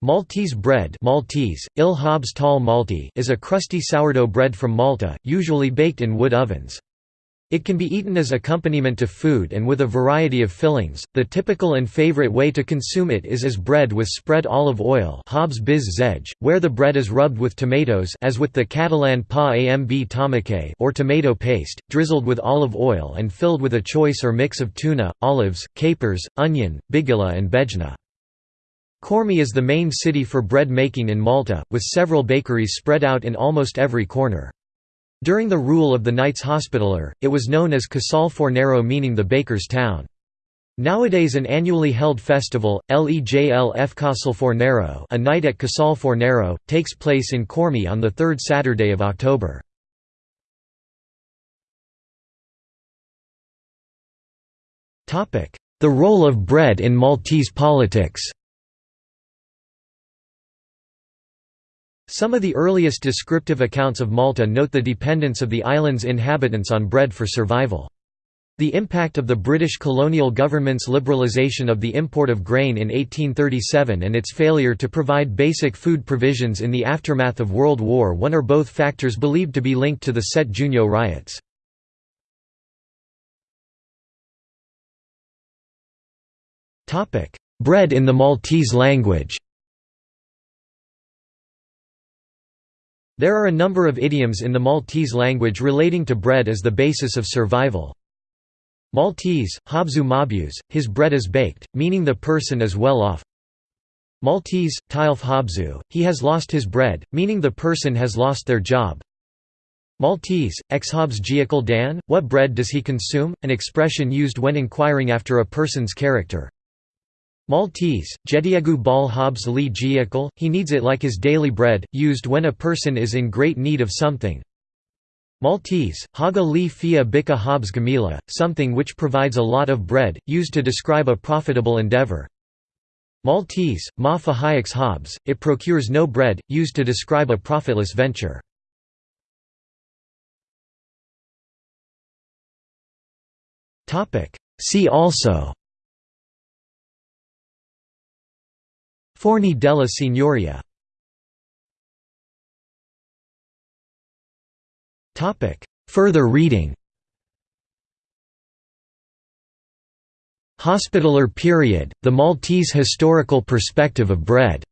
Maltese bread Maltese, Il Habs Tal Malti is a crusty sourdough bread from Malta, usually baked in wood ovens. It can be eaten as accompaniment to food and with a variety of fillings. The typical and favorite way to consume it is as bread with spread olive oil Habs biz where the bread is rubbed with tomatoes as with the Catalan pa amb tomate or tomato paste, drizzled with olive oil and filled with a choice or mix of tuna, olives, capers, onion, bigilla and bejna. Qormi is the main city for bread making in Malta, with several bakeries spread out in almost every corner. During the rule of the Knights Hospitaller, it was known as Casal Fornaro meaning the baker's town. Nowadays an annually held festival, Lejl F Casal Fornaro a night at Casal Fornaro, takes place in Qormi on the third Saturday of October. The role of bread in Maltese politics Some of the earliest descriptive accounts of Malta note the dependence of the island's inhabitants on bread for survival. The impact of the British colonial government's liberalisation of the import of grain in 1837 and its failure to provide basic food provisions in the aftermath of World War I are both factors believed to be linked to the Sette Giugno riots. Bread in the Maltese language There are a number of idioms in the Maltese language relating to bread as the basis of survival. Maltese, habzu mabuz, his bread is baked, meaning the person is well off. Maltese, tilf habzu, he has lost his bread, meaning the person has lost their job. Maltese, exhabs giakal dan, what bread does he consume, an expression used when inquiring after a person's character. Maltese, Jediagu bal habs li giakal, he needs it like his daily bread, used when a person is in great need of something. Maltese, haga li fia bika habs gamila, something which provides a lot of bread, used to describe a profitable endeavor. Maltese, ma fahayaks habs, it procures no bread, used to describe a profitless venture. See also Forni della Signoria Further reading Hospitaller period, the Maltese historical perspective of bread.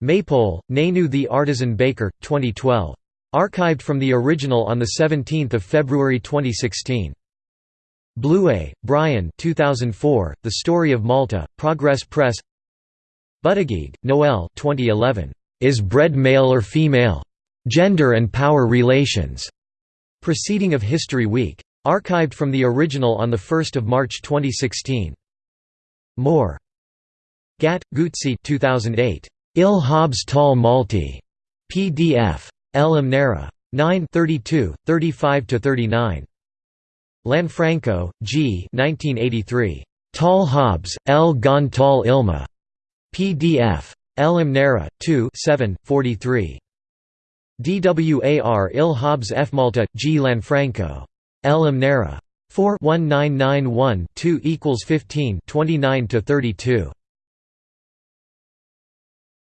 Maypole, Nanu the Artisan Baker, 2012. Archived from the original on 17 February 2016. Blouet, Brian 2004, The Story of Malta, Progress Press Buttigieg, Noel 2011. Is bread male or female? Gender and Power Relations. Proceeding of History Week. Archived from the original on 1 March 2016. More. Gatt, Gutsi 2008. Il Habs Tal Malti. PDF. El Amnera. 9 32, 35–39. Lanfranco, G. 1983. Tal Habs, El Gon Tal Ilma. PDF. El Imnera, 2 7, 43. DWAR Il Habs F. Malta, G. Lanfranco. El Imnera. 4 1991 2 equals 15 29 to 32.